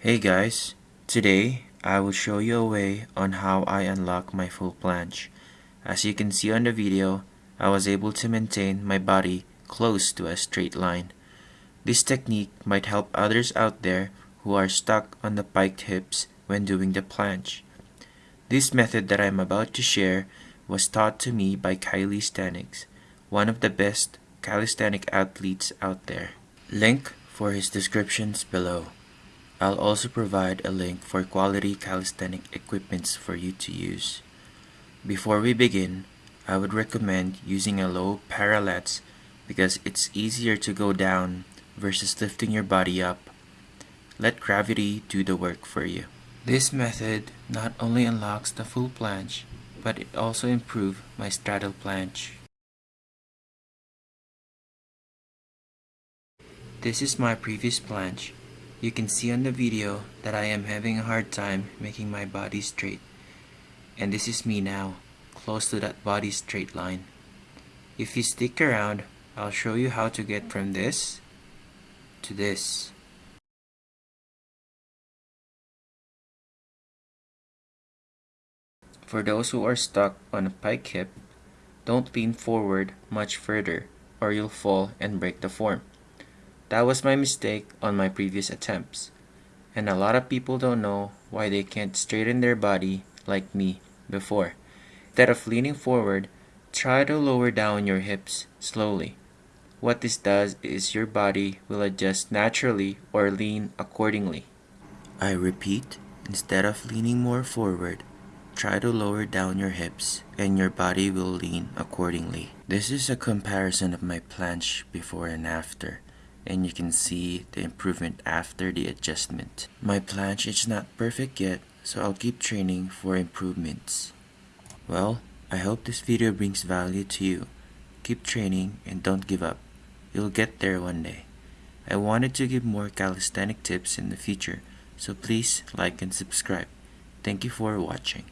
Hey guys, today I will show you a way on how I unlock my full planche. As you can see on the video, I was able to maintain my body close to a straight line. This technique might help others out there who are stuck on the piked hips when doing the planche. This method that I'm about to share was taught to me by Kylie Staniggs, one of the best calisthenic athletes out there. Link for his descriptions below. I'll also provide a link for quality calisthenic equipments for you to use. Before we begin, I would recommend using a low parallettes because it's easier to go down versus lifting your body up. Let gravity do the work for you. This method not only unlocks the full planche, but it also improves my straddle planche. This is my previous planche. You can see on the video that I am having a hard time making my body straight. And this is me now, close to that body straight line. If you stick around, I'll show you how to get from this to this. For those who are stuck on a pike hip, don't lean forward much further or you'll fall and break the form. That was my mistake on my previous attempts. And a lot of people don't know why they can't straighten their body like me before. Instead of leaning forward, try to lower down your hips slowly. What this does is your body will adjust naturally or lean accordingly. I repeat, instead of leaning more forward, try to lower down your hips and your body will lean accordingly. This is a comparison of my planche before and after and you can see the improvement after the adjustment. My planche is not perfect yet so I'll keep training for improvements. Well, I hope this video brings value to you. Keep training and don't give up. You'll get there one day. I wanted to give more calisthenic tips in the future, so please like and subscribe. Thank you for watching.